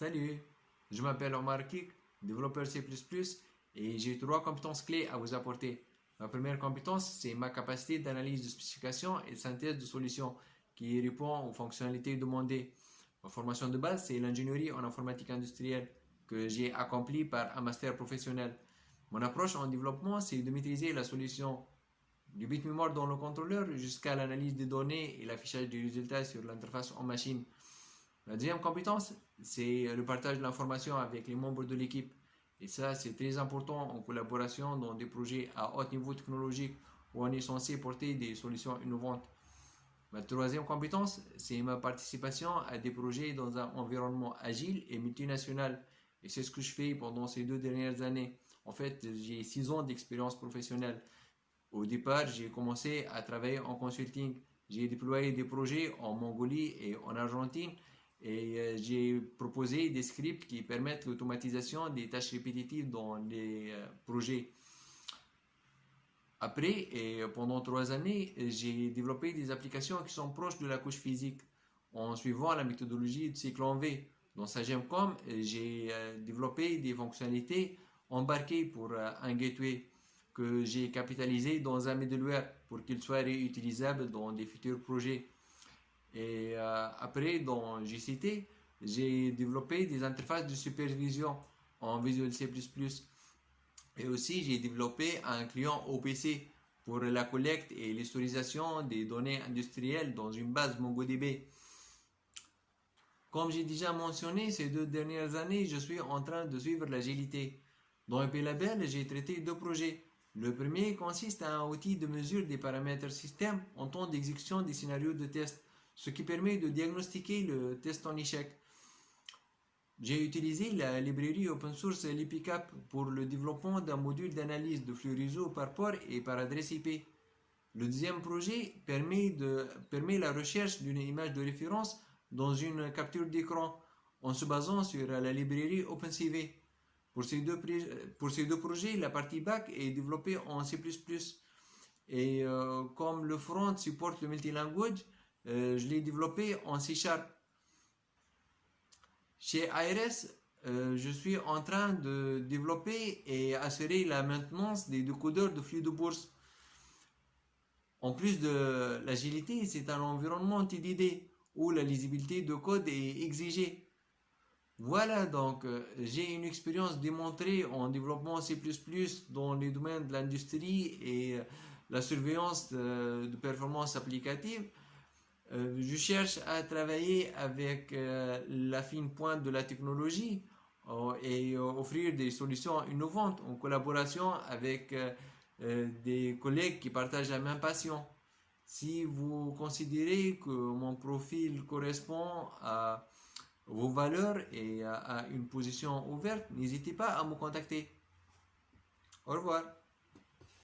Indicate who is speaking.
Speaker 1: Salut, je m'appelle Omar Kik, développeur C++ et j'ai trois compétences clés à vous apporter. Ma première compétence, c'est ma capacité d'analyse de spécifications et de synthèse de solutions qui répond aux fonctionnalités demandées. Ma formation de base, c'est l'ingénierie en informatique industrielle que j'ai accomplie par un master professionnel. Mon approche en développement, c'est de maîtriser la solution du bit mémoire dans le contrôleur jusqu'à l'analyse des données et l'affichage des résultats sur l'interface en machine. La deuxième compétence, c'est le partage de l'information avec les membres de l'équipe. Et ça, c'est très important en collaboration dans des projets à haut niveau technologique où on est censé porter des solutions innovantes. Ma troisième compétence, c'est ma participation à des projets dans un environnement agile et multinational. Et c'est ce que je fais pendant ces deux dernières années. En fait, j'ai six ans d'expérience professionnelle. Au départ, j'ai commencé à travailler en consulting. J'ai déployé des projets en Mongolie et en Argentine et euh, j'ai proposé des scripts qui permettent l'automatisation des tâches répétitives dans les euh, projets. Après, et pendant trois années, j'ai développé des applications qui sont proches de la couche physique en suivant la méthodologie de cycle en V. Dans Sagemcom, j'ai euh, développé des fonctionnalités embarquées pour un gateway que j'ai capitalisé dans un middleware pour qu'il soit réutilisable dans des futurs projets. Et euh, après, dans GCT, j'ai développé des interfaces de supervision en Visual C++. Et aussi, j'ai développé un client OPC pour la collecte et l'historisation des données industrielles dans une base MongoDB. Comme j'ai déjà mentionné, ces deux dernières années, je suis en train de suivre l'agilité. Dans EPLabel, j'ai traité deux projets. Le premier consiste à un outil de mesure des paramètres système en temps d'exécution des scénarios de test ce qui permet de diagnostiquer le test en échec. J'ai utilisé la librairie open source LipiCap pour le développement d'un module d'analyse de flux réseau par port et par adresse IP. Le deuxième projet permet, de, permet la recherche d'une image de référence dans une capture d'écran en se basant sur la librairie OpenCV. Pour ces, deux, projets, la partie back est développée en C++. Et euh, comme le front supporte le multilanguage, euh, je l'ai développé en C Sharp. Chez ARS, euh, je suis en train de développer et assurer la maintenance des décodeurs de flux de bourse. En plus de l'agilité, c'est un environnement TDD où la lisibilité de code est exigée. Voilà, donc euh, j'ai une expérience démontrée en développement C++ dans les domaines de l'industrie et la surveillance de performance applicative. Euh, je cherche à travailler avec euh, la fine pointe de la technologie euh, et offrir des solutions innovantes en collaboration avec des collègues qui partagent la même passion. Si vous considérez que mon profil correspond à vos valeurs et à une position ouverte, n'hésitez pas à me contacter. Au revoir.